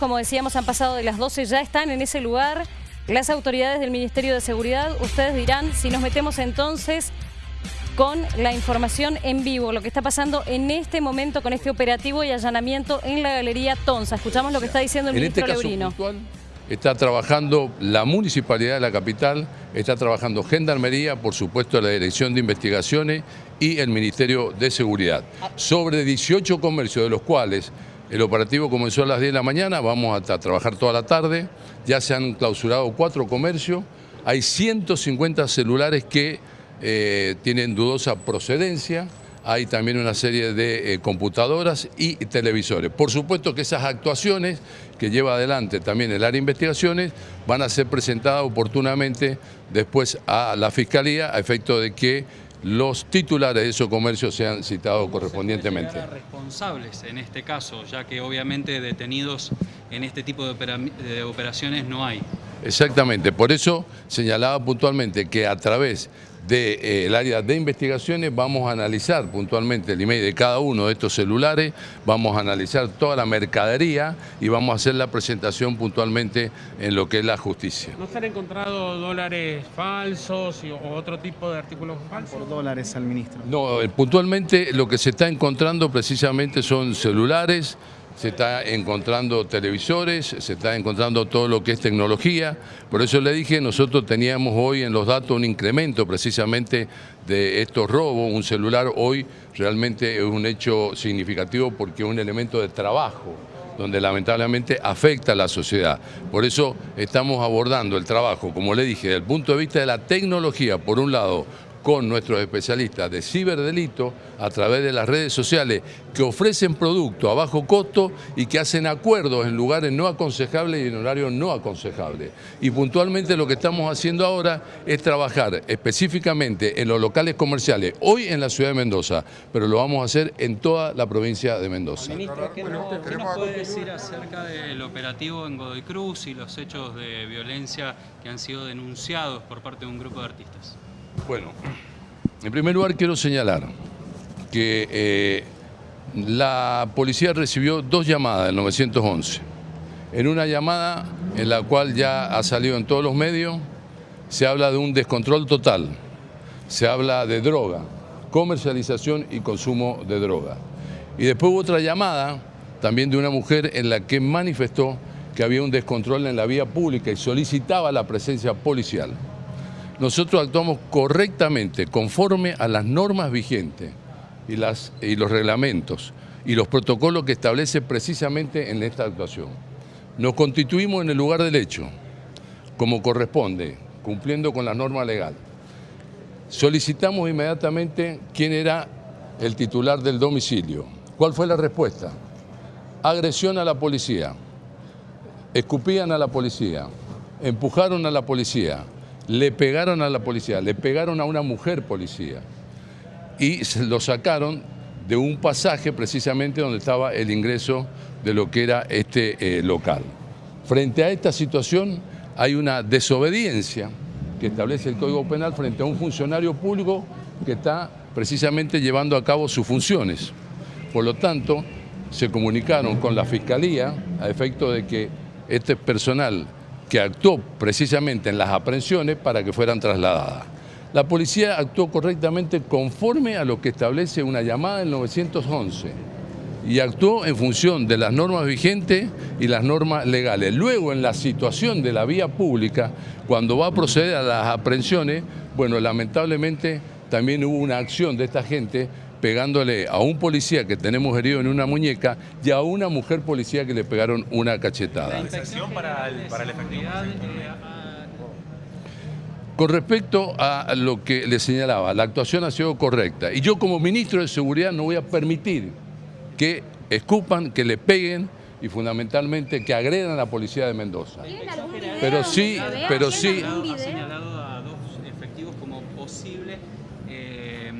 Como decíamos, han pasado de las 12, ya están en ese lugar las autoridades del Ministerio de Seguridad. Ustedes dirán si nos metemos entonces con la información en vivo, lo que está pasando en este momento con este operativo y allanamiento en la Galería Tonza. Escuchamos lo que está diciendo el en este ministro caso Lebrino. puntual, está trabajando la Municipalidad de la capital, está trabajando Gendarmería, por supuesto la Dirección de Investigaciones y el Ministerio de Seguridad. Sobre 18 comercios, de los cuales el operativo comenzó a las 10 de la mañana, vamos a trabajar toda la tarde, ya se han clausurado cuatro comercios, hay 150 celulares que eh, tienen dudosa procedencia, hay también una serie de eh, computadoras y televisores. Por supuesto que esas actuaciones que lleva adelante también el área de investigaciones van a ser presentadas oportunamente después a la Fiscalía a efecto de que los titulares de esos comercios sean citados correspondientemente. responsables en este caso, ya que obviamente detenidos en este tipo de operaciones no hay. Exactamente, por eso señalaba puntualmente que a través del área de investigaciones vamos a analizar puntualmente el email de cada uno de estos celulares, vamos a analizar toda la mercadería y vamos a hacer la presentación puntualmente en lo que es la justicia. ¿No se han encontrado dólares falsos y- o otro tipo de artículos falsos? por dólares al ministro. No, eh, puntualmente lo que se está encontrando precisamente son celulares, se está encontrando televisores, se está encontrando todo lo que es tecnología. Por eso le dije, nosotros teníamos hoy en los datos un incremento precisamente de estos robos. Un celular hoy realmente es un hecho significativo porque es un elemento de trabajo donde lamentablemente afecta a la sociedad. Por eso estamos abordando el trabajo, como le dije, desde el punto de vista de la tecnología, por un lado, con nuestros especialistas de ciberdelito a través de las redes sociales que ofrecen productos a bajo costo y que hacen acuerdos en lugares no aconsejables y en horarios no aconsejables. Y puntualmente lo que estamos haciendo ahora es trabajar específicamente en los locales comerciales, hoy en la ciudad de Mendoza, pero lo vamos a hacer en toda la provincia de Mendoza. Ministro, ¿qué, no- qué nos puede decir acerca del operativo en Godoy Cruz y los hechos de violencia que han sido denunciados por parte de un grupo de artistas? Bueno, en primer lugar quiero señalar que eh, la policía recibió dos llamadas del 911. En una llamada en la cual ya ha salido en todos los medios, se habla de un descontrol total, se habla de droga, comercialización y consumo de droga. Y después hubo otra llamada también de una mujer en la que manifestó que había un descontrol en la vía pública y solicitaba la presencia policial nosotros actuamos correctamente, conforme a las normas vigentes y, los reglamentos y los protocolos que establece precisamente en esta actuación. Nos constituimos en el lugar del hecho, como corresponde, cumpliendo con la norma legal. Solicitamos inmediatamente quién era el titular del domicilio. ¿Cuál fue la respuesta? Agresión a la policía. Escupían a la policía, empujaron a la policía, le pegaron a la policía, le pegaron a una mujer policía y lo sacaron de un pasaje precisamente donde estaba el ingreso de lo que era este eh, local. Frente a esta situación hay una desobediencia que establece el Código Penal frente a un funcionario público que está precisamente llevando a cabo sus funciones. Por lo tanto, se comunicaron con la Fiscalía a efecto de que este personal que actuó precisamente en las aprehensiones para que fueran trasladadas. La policía actuó correctamente conforme a lo que establece una llamada del 911 y actuó en función de las normas vigentes y las normas legales. Luego, en la situación de la vía pública, cuando va a proceder a las aprehensiones, bueno, lamentablemente también hubo una acción de esta gente pegándole a un policía que tenemos herido en una muñeca y a una mujer policía que le pegaron una cachetada. inspección para el, para el Con respecto a lo que le señalaba, la actuación ha sido correcta. Y yo como ministro de Seguridad no voy a permitir que escupan, que le peguen y fundamentalmente que agredan a la policía de Mendoza. Pero sí, pero sí, Ha señalado a dos efectivos como posibles eh,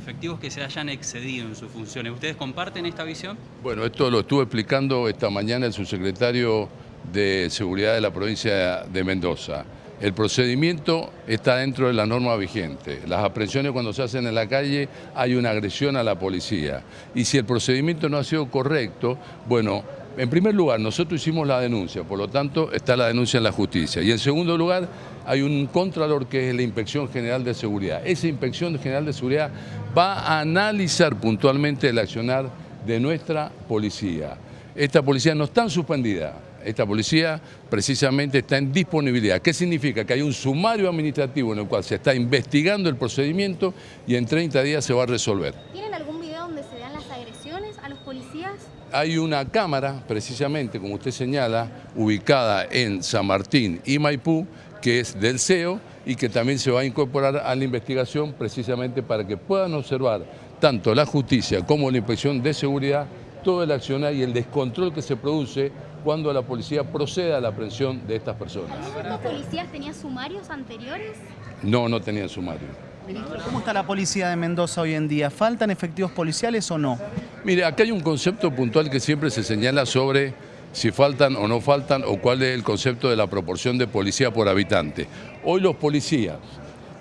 efectivos que se hayan excedido en sus funciones. ¿Ustedes comparten esta visión? bueno, esto lo estuvo explicando esta mañana el subsecretario de Seguridad de la provincia de Mendoza. El procedimiento está dentro de la norma vigente. Las aprehensiones cuando se hacen en la calle hay una agresión a la policía. Y si el procedimiento no ha sido correcto, bueno, En primer lugar, nosotros hicimos la denuncia, por lo tanto está la denuncia en la justicia. Y en segundo lugar, hay un contralor que es la Inspección General de Seguridad. Esa Inspección General de Seguridad va a analizar puntualmente el accionar de nuestra policía. Esta policía no está suspendida, esta policía precisamente está en disponibilidad. ¿Qué significa? Que hay un sumario administrativo en el cual se está investigando el procedimiento y en 30 días se va a resolver. ¿Tienen algún video donde se vean las agresiones a los policías? Hay una cámara, precisamente, como usted señala, ubicada en San Martín y Maipú, que es del CEO y que también se va a incorporar a la investigación precisamente para que puedan observar tanto la justicia como la inspección de seguridad todo el accionar y el descontrol que se produce cuando la policía procede a la aprehensión de estas personas. ¿Los policías tenían sumarios anteriores? No, no tenían sumario. Ministro, ¿cómo está la policía de Mendoza hoy en día? ¿Faltan efectivos policiales o no? Mire, acá hay un concepto puntual que siempre se señala sobre si faltan o no faltan o cuál es el concepto de la proporción de policía por habitante. Hoy los policías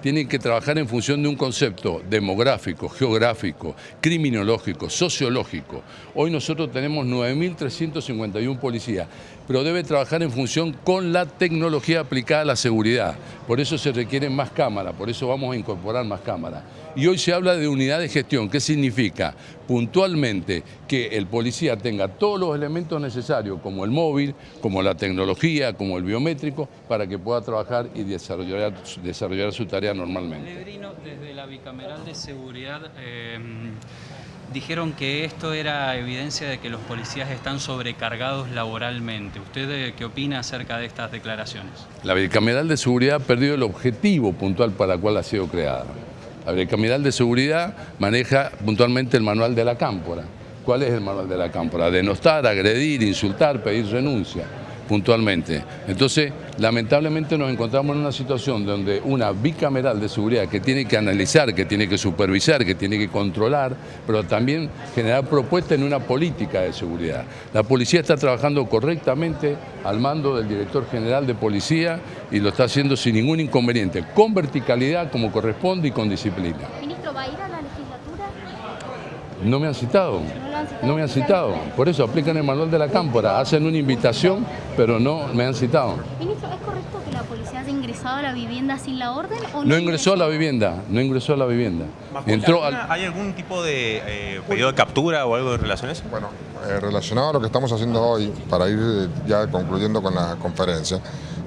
tienen que trabajar en función de un concepto demográfico, geográfico, criminológico, sociológico. Hoy nosotros tenemos 9.351 policías, pero debe trabajar en función con la tecnología aplicada a la seguridad. Por eso se requieren más cámaras, por eso vamos a incorporar más cámaras. Y hoy se habla de unidad de gestión. ¿Qué significa? Puntualmente que el policía tenga todos los elementos necesarios, como el móvil, como la tecnología, como el biométrico, para que pueda trabajar y desarrollar, desarrollar su tarea normalmente. Desde la bicameral de seguridad... Eh, dijeron que esto era evidencia de que los policías están sobrecargados laboralmente. ¿Usted eh, qué opina acerca de estas declaraciones? La bicameral de seguridad ha perdido el objetivo puntual para el cual ha sido creada. La Bicameral de Seguridad maneja puntualmente el manual de la cámpora. ¿Cuál es el manual de la cámpora? Denostar, agredir, insultar, pedir renuncia puntualmente. Entonces, lamentablemente nos encontramos en una situación donde una bicameral de seguridad que tiene que analizar, que tiene que supervisar, que tiene que controlar, pero también generar propuestas en una política de seguridad. La policía está trabajando correctamente al mando del director general de policía y lo está haciendo sin ningún inconveniente, con verticalidad como corresponde y con disciplina. No me han citado. No me han citado. Por eso aplican el manual de la cámpora, hacen una invitación, pero no me han citado. Ministro, ¿es correcto que la policía haya ingresado a la vivienda sin la orden o no? No ingresó a la vivienda, no ingresó a la vivienda. Entró al... ¿Hay algún tipo de eh, pedido de captura o algo de relación a eso? Bueno, eh, relacionado a lo que estamos haciendo hoy, para ir eh, ya concluyendo con la conferencia,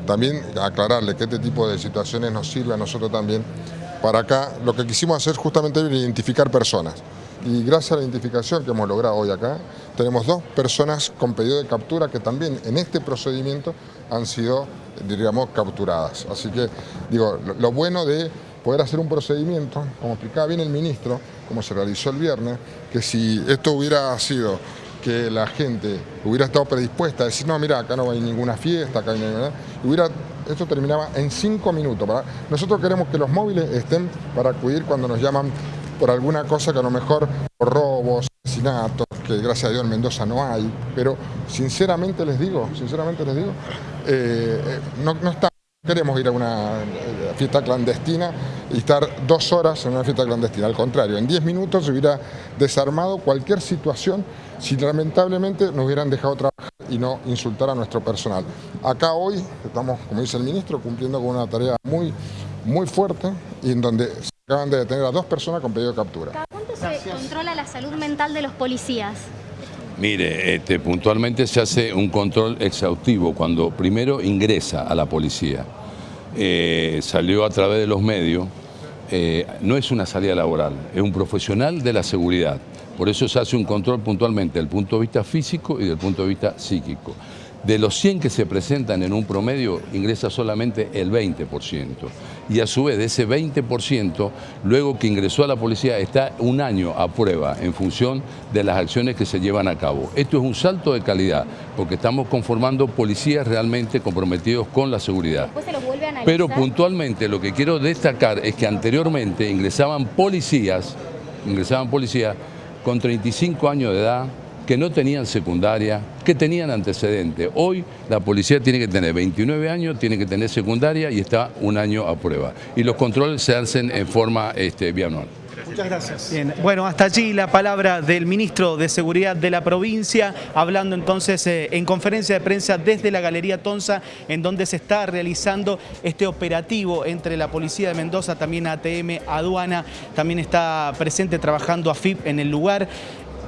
también aclararle que este tipo de situaciones nos sirve a nosotros también para acá, lo que quisimos hacer justamente es identificar personas y gracias a la identificación que hemos logrado hoy acá, tenemos dos personas con pedido de captura que también en este procedimiento han sido, diríamos, capturadas. Así que, digo, lo, bueno de poder hacer un procedimiento, como explicaba bien el ministro, como se realizó el viernes, que si esto hubiera sido que la gente hubiera estado predispuesta a decir, no, mira, acá no hay ninguna fiesta, acá no hay nada, hubiera, esto terminaba en cinco minutos. Nosotros queremos que los móviles estén para acudir cuando nos llaman por alguna cosa que a lo mejor por robos, asesinatos, que gracias a Dios en Mendoza no hay, pero sinceramente les digo, sinceramente les digo, eh, eh, no, no queremos ir a una eh, fiesta clandestina y estar dos horas en una fiesta clandestina. Al contrario, en diez minutos se hubiera desarmado cualquier situación si lamentablemente nos hubieran dejado trabajar y no insultar a nuestro personal. Acá hoy estamos, como dice el ministro, cumpliendo con una tarea muy, muy fuerte y en donde Acaban de detener a dos personas con pedido de captura. ¿Cada cuánto se controla la salud mental de los policías? Mire, este, puntualmente se hace un control exhaustivo cuando primero ingresa a la policía. Eh, salió a través de los medios, eh, no es una salida laboral, es un profesional de la seguridad. Por eso se hace un control puntualmente desde el punto de vista físico y del punto de vista psíquico. De los 100 que se presentan en un promedio, ingresa solamente el 20%. Y a su vez, de ese 20%, luego que ingresó a la policía, está un año a prueba en función de las acciones que se llevan a cabo. Esto es un salto de calidad, porque estamos conformando policías realmente comprometidos con la seguridad. Pero puntualmente lo que quiero destacar es que anteriormente ingresaban policías, ingresaban policías con 35 años de edad, que no tenían secundaria, que tenían antecedentes. Hoy la policía tiene que tener 29 años, tiene que tener secundaria y está un año a prueba. Y los controles se hacen en forma este, bianual. Muchas gracias. Bien, bueno, hasta allí la palabra del ministro de Seguridad de la provincia, hablando entonces eh, en conferencia de prensa desde la Galería Tonza, en donde se está realizando este operativo entre la Policía de Mendoza, también ATM, Aduana, también está presente trabajando AFIP en el lugar.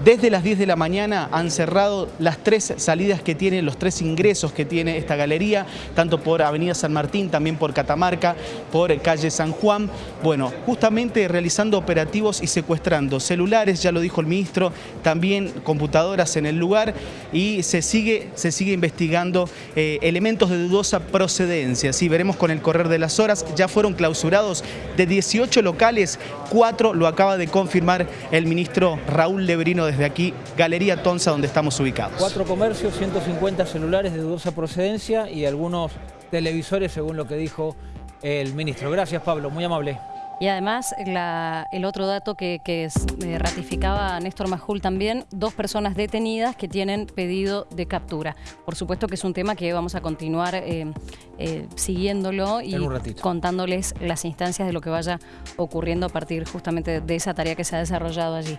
Desde las 10 de la mañana han cerrado las tres salidas que tiene, los tres ingresos que tiene esta galería, tanto por Avenida San Martín, también por Catamarca, por calle San Juan. Bueno, justamente realizando operativos y secuestrando celulares, ya lo dijo el ministro, también computadoras en el lugar y se sigue, se sigue investigando eh, elementos de dudosa procedencia. Sí, veremos con el correr de las horas, ya fueron clausurados de 18 locales, cuatro lo acaba de confirmar el ministro Raúl Lebrino desde aquí, Galería Tonza, donde estamos ubicados. Cuatro comercios, 150 celulares de dudosa procedencia y algunos televisores, según lo que dijo el ministro. Gracias, Pablo, muy amable. Y además, la- el otro dato que, que es- eh, ratificaba Néstor Majul también, dos personas detenidas que tienen pedido de captura. Por supuesto que es un tema que vamos a continuar eh, eh, siguiéndolo y contándoles las instancias de lo que vaya ocurriendo a partir justamente de esa tarea que se ha desarrollado allí.